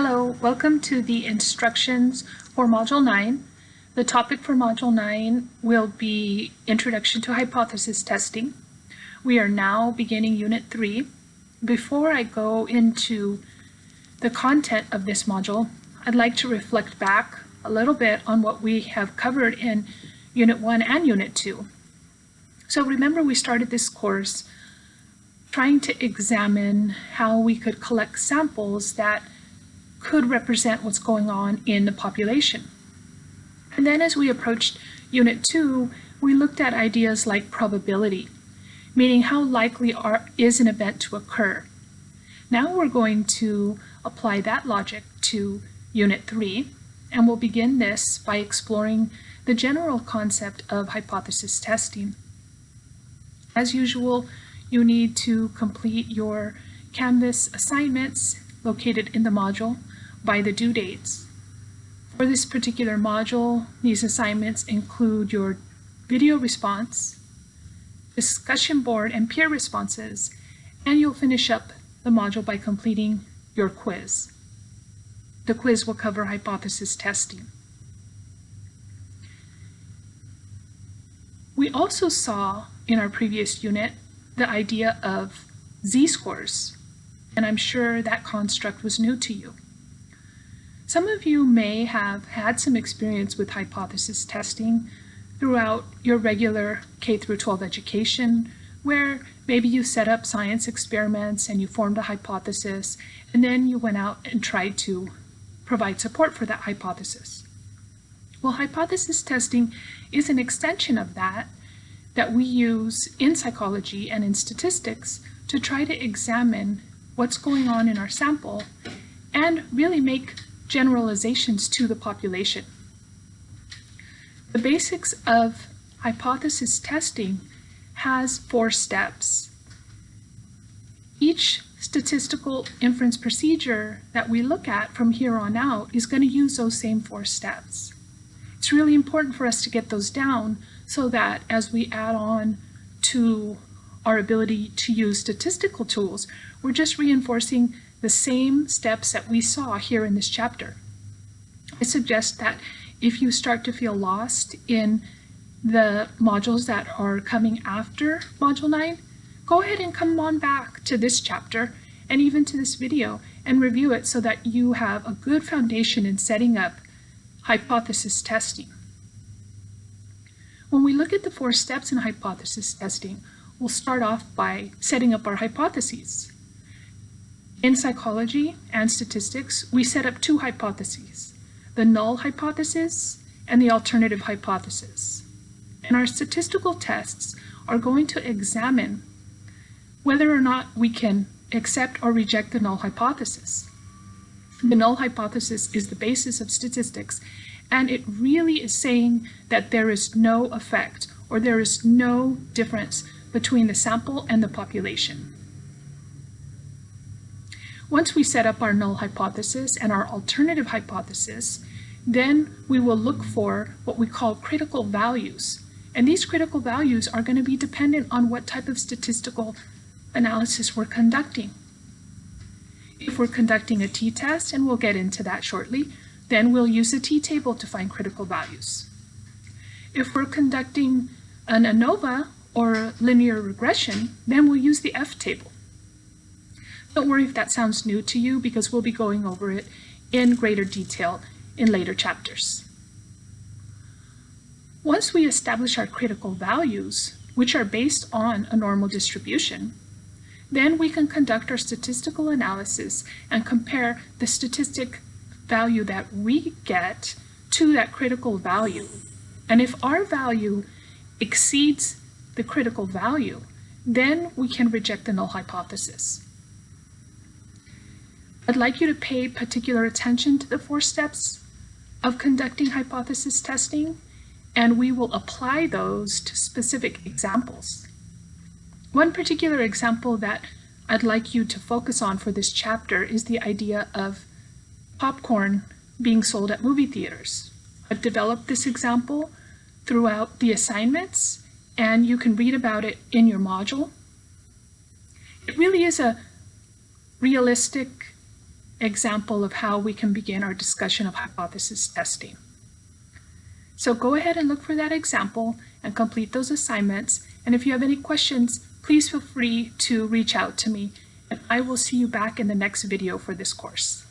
Hello, welcome to the instructions for Module 9. The topic for Module 9 will be Introduction to Hypothesis Testing. We are now beginning Unit 3. Before I go into the content of this module, I'd like to reflect back a little bit on what we have covered in Unit 1 and Unit 2. So remember we started this course trying to examine how we could collect samples that could represent what's going on in the population. And then as we approached Unit 2, we looked at ideas like probability, meaning how likely are, is an event to occur. Now we're going to apply that logic to Unit 3, and we'll begin this by exploring the general concept of hypothesis testing. As usual, you need to complete your Canvas assignments located in the module by the due dates. For this particular module, these assignments include your video response, discussion board and peer responses, and you'll finish up the module by completing your quiz. The quiz will cover hypothesis testing. We also saw in our previous unit the idea of z-scores, and I'm sure that construct was new to you. Some of you may have had some experience with hypothesis testing throughout your regular K through 12 education, where maybe you set up science experiments and you formed a hypothesis, and then you went out and tried to provide support for that hypothesis. Well, hypothesis testing is an extension of that that we use in psychology and in statistics to try to examine what's going on in our sample and really make generalizations to the population. The basics of hypothesis testing has four steps. Each statistical inference procedure that we look at from here on out is going to use those same four steps. It's really important for us to get those down so that as we add on to our ability to use statistical tools, we're just reinforcing the same steps that we saw here in this chapter. I suggest that if you start to feel lost in the modules that are coming after Module 9, go ahead and come on back to this chapter and even to this video and review it so that you have a good foundation in setting up hypothesis testing. When we look at the four steps in hypothesis testing, we'll start off by setting up our hypotheses. In psychology and statistics, we set up two hypotheses, the null hypothesis and the alternative hypothesis. And our statistical tests are going to examine whether or not we can accept or reject the null hypothesis. The null hypothesis is the basis of statistics and it really is saying that there is no effect or there is no difference between the sample and the population. Once we set up our null hypothesis and our alternative hypothesis, then we will look for what we call critical values. And these critical values are going to be dependent on what type of statistical analysis we're conducting. If we're conducting a t-test, and we'll get into that shortly, then we'll use the t-table to find critical values. If we're conducting an ANOVA or linear regression, then we'll use the f-table. Don't worry if that sounds new to you because we'll be going over it in greater detail in later chapters. Once we establish our critical values, which are based on a normal distribution, then we can conduct our statistical analysis and compare the statistic value that we get to that critical value. And if our value exceeds the critical value, then we can reject the null hypothesis. I'd like you to pay particular attention to the four steps of conducting hypothesis testing, and we will apply those to specific examples. One particular example that I'd like you to focus on for this chapter is the idea of popcorn being sold at movie theaters. I've developed this example throughout the assignments and you can read about it in your module. It really is a realistic example of how we can begin our discussion of hypothesis testing. So go ahead and look for that example and complete those assignments. And if you have any questions, please feel free to reach out to me and I will see you back in the next video for this course.